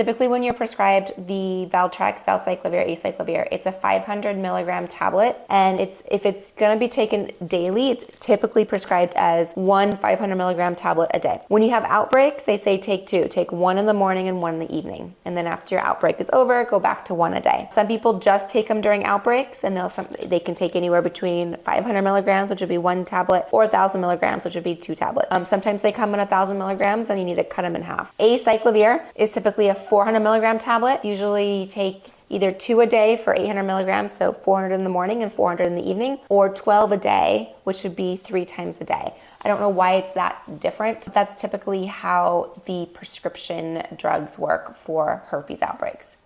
Typically, when you're prescribed the Valtrex, Valacyclovir, Acyclovir, it's a 500 milligram tablet, and it's if it's going to be taken daily, it's typically prescribed as one 500 milligram tablet a day. When you have outbreaks, they say take two, take one in the morning and one in the evening, and then after your outbreak is over, go back to one a day. Some people just take them during outbreaks, and they'll they can take anywhere between 500 milligrams, which would be one tablet, or 1,000 milligrams, which would be two tablets. Um, sometimes they come in 1,000 milligrams, and you need to cut them in half. Acyclovir is typically a 400 milligram tablet. Usually you take either two a day for 800 milligrams, so 400 in the morning and 400 in the evening, or 12 a day, which would be three times a day. I don't know why it's that different. That's typically how the prescription drugs work for herpes outbreaks.